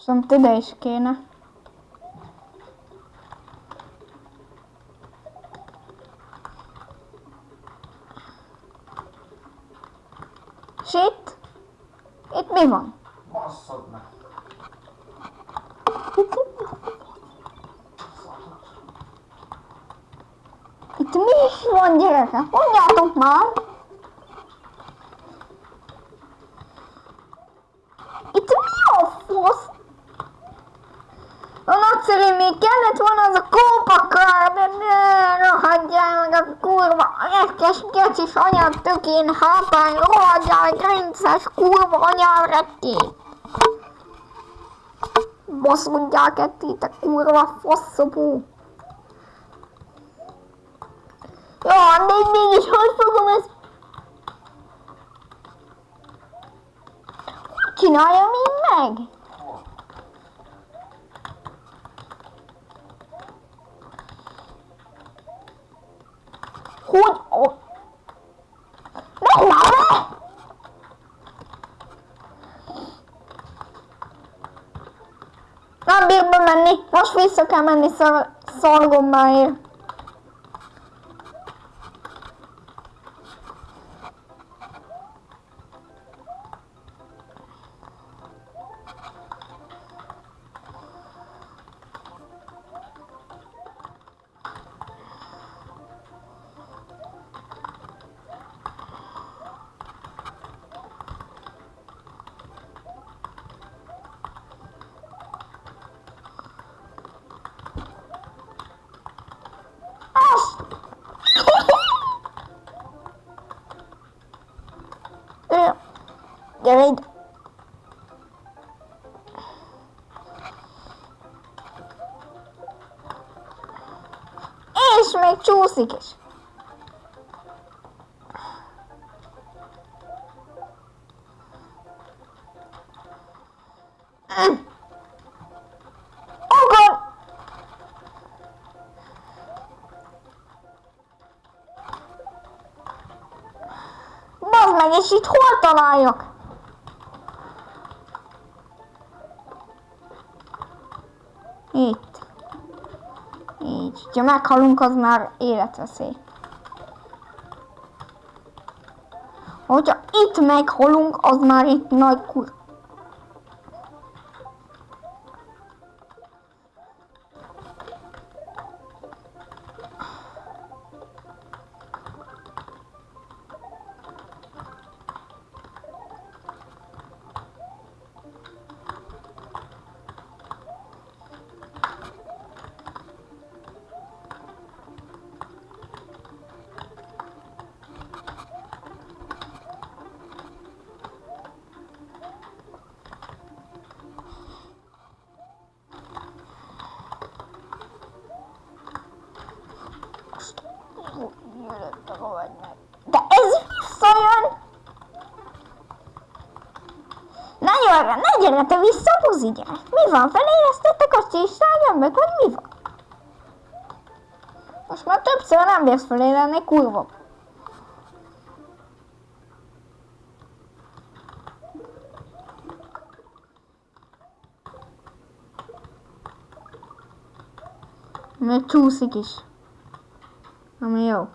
Viszont ide is kéne. És itt? Itt mi van? Basszod meg. Itt mi is van gyerekek? Mondjátok már! Itt mi a fasz? A nagyszerű még kellett volna az a kópakar, de ne rohadjál meg a kurva retkes gecis anyám tökén hátány, rohadjál meg rinces kurva anyám retté. Baszodjál ketté, te kurva faszopó. Jó, de mégis hogy fogom ezt... Csináljam én meg? Hogy... Ne, ne! Nem bír bemenni, most vissza kell menni szar szargommáért. Gyere ide. És még csúszik is. Mm. Meg, és itt hol találjak? Itt. Így. Ha meghalunk, az már életveszély. Hogyha itt meghalunk, az már itt nagy kur... De ez visszajön! Na jó, ne gyere te vissza, buzi gyere. Mi van, feléreztettek a csíságyamnak, vagy mi van? Most már többször nem bírsz felérelni, kurva. Még csúszik is. Ami jó.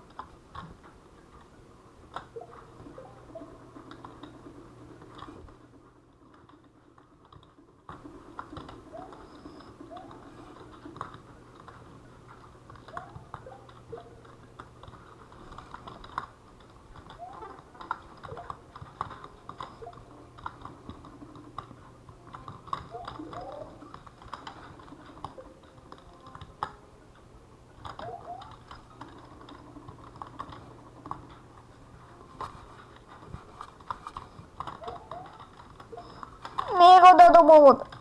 Még oda dobod. Ne fogd!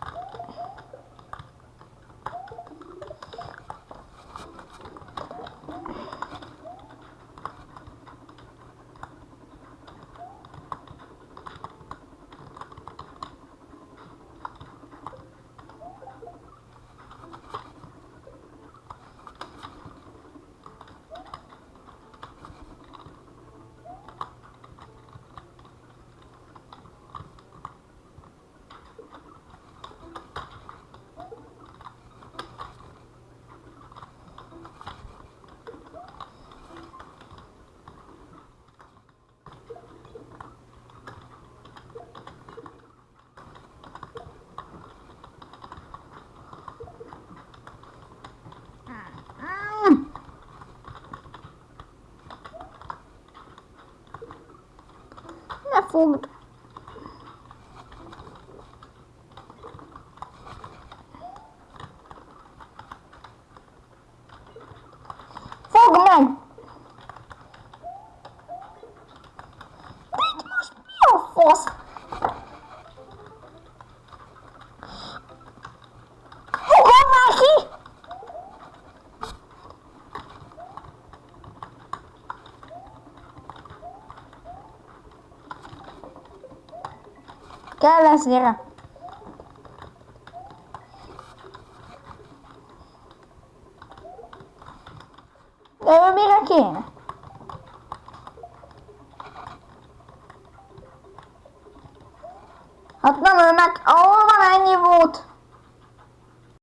Fogd meg! De itt most mi a fasz? Fogom már ki! Kell gyere! De ő mire kéne? Hát nem ő ahol van ennyi volt?